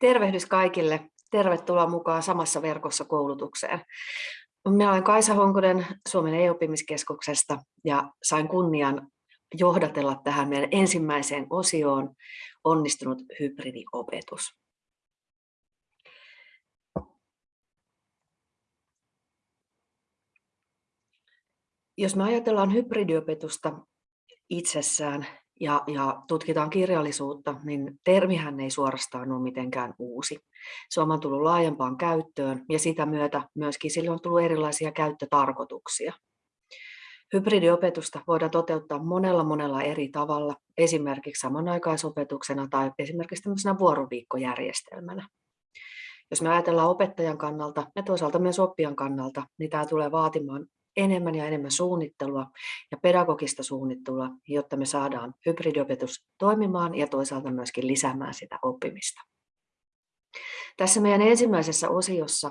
Tervehdys kaikille. Tervetuloa mukaan samassa verkossa koulutukseen. Minä olen Kaisa Honkonen Suomen e-oppimiskeskuksesta ja sain kunnian johdatella tähän meidän ensimmäiseen osioon onnistunut hybridiopetus. Jos me ajatellaan hybridiopetusta itsessään, ja, ja tutkitaan kirjallisuutta, niin termihän ei suorastaan ole mitenkään uusi. Se on tullut laajempaan käyttöön ja sitä myötä myöskin sille on tullut erilaisia käyttötarkoituksia. Hybridiopetusta voidaan toteuttaa monella monella eri tavalla, esimerkiksi samanaikaisopetuksena tai esimerkiksi tämmöisenä vuoroviikkojärjestelmänä. Jos me ajatellaan opettajan kannalta ja toisaalta myös oppijan kannalta, niin tämä tulee vaatimaan enemmän ja enemmän suunnittelua ja pedagogista suunnittelua, jotta me saadaan hybridiopetus toimimaan ja toisaalta myöskin lisäämään sitä oppimista. Tässä meidän ensimmäisessä osiossa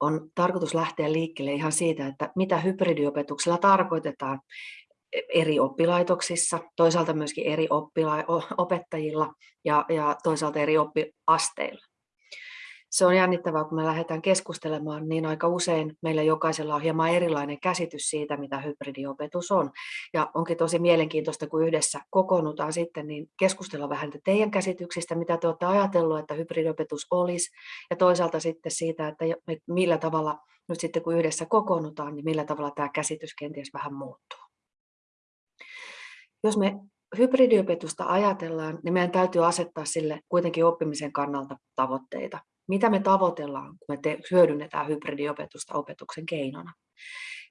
on tarkoitus lähteä liikkeelle ihan siitä, että mitä hybridiopetuksella tarkoitetaan eri oppilaitoksissa, toisaalta myöskin eri opettajilla ja, ja toisaalta eri oppiasteilla se on jännittävää, kun me lähdetään keskustelemaan, niin aika usein meillä jokaisella on hieman erilainen käsitys siitä, mitä hybridiopetus on. Ja onkin tosi mielenkiintoista, kun yhdessä kokoonnutaan sitten, niin keskustella vähän teidän käsityksistä, mitä te olette ajatellut, että hybridiopetus olisi, ja toisaalta sitten siitä, että millä tavalla nyt sitten kun yhdessä kokoonnutaan, niin millä tavalla tämä käsitys kenties vähän muuttuu. Jos me hybridiopetusta ajatellaan, niin meidän täytyy asettaa sille kuitenkin oppimisen kannalta tavoitteita mitä me tavoitellaan, kun me te- hyödynnetään hybridiopetusta opetuksen keinona.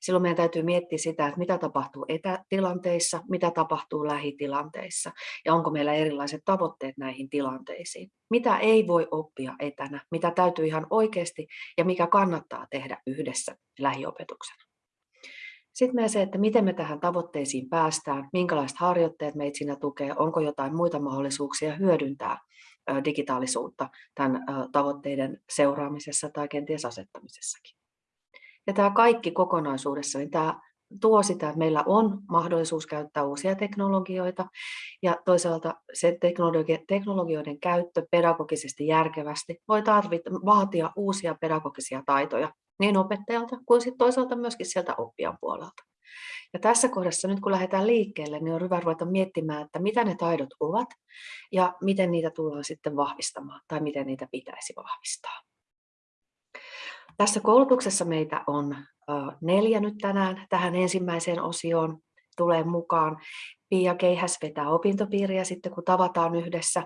Silloin meidän täytyy miettiä sitä, että mitä tapahtuu etätilanteissa, mitä tapahtuu lähitilanteissa ja onko meillä erilaiset tavoitteet näihin tilanteisiin. Mitä ei voi oppia etänä, mitä täytyy ihan oikeasti ja mikä kannattaa tehdä yhdessä lähiopetuksena. Sitten meidän se, että miten me tähän tavoitteisiin päästään, minkälaiset harjoitteet meitä siinä tukee, onko jotain muita mahdollisuuksia hyödyntää digitaalisuutta tämän tavoitteiden seuraamisessa tai kenties asettamisessakin. Ja tämä kaikki kokonaisuudessa, niin tämä tuo sitä, että meillä on mahdollisuus käyttää uusia teknologioita ja toisaalta se teknologioiden käyttö pedagogisesti järkevästi voi tarvita, vaatia uusia pedagogisia taitoja niin opettajalta kuin sitten toisaalta myöskin sieltä oppijan puolelta. Ja tässä kohdassa nyt kun lähdetään liikkeelle, niin on hyvä ruveta miettimään, että mitä ne taidot ovat ja miten niitä tullaan sitten vahvistamaan tai miten niitä pitäisi vahvistaa. Tässä koulutuksessa meitä on neljä nyt tänään tähän ensimmäiseen osioon tulee mukaan. Pia Keihäs vetää opintopiiriä sitten, kun tavataan yhdessä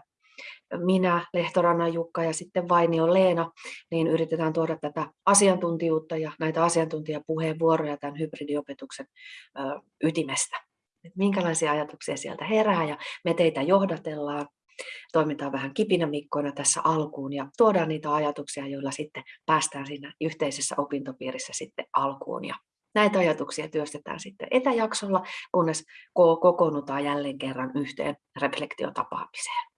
minä, Lehtorannan Jukka ja sitten Vainio Leena, niin yritetään tuoda tätä asiantuntijuutta ja näitä asiantuntijapuheenvuoroja tämän hybridiopetuksen ytimestä. Minkälaisia ajatuksia sieltä herää ja me teitä johdatellaan. Toimitaan vähän kipinämikkoina tässä alkuun ja tuodaan niitä ajatuksia, joilla sitten päästään siinä yhteisessä opintopiirissä sitten alkuun. Ja näitä ajatuksia työstetään sitten etäjaksolla, kunnes kokoonnutaan jälleen kerran yhteen reflektiotapaamiseen.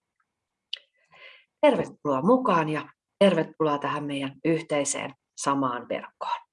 Tervetuloa mukaan ja tervetuloa tähän meidän yhteiseen samaan verkkoon.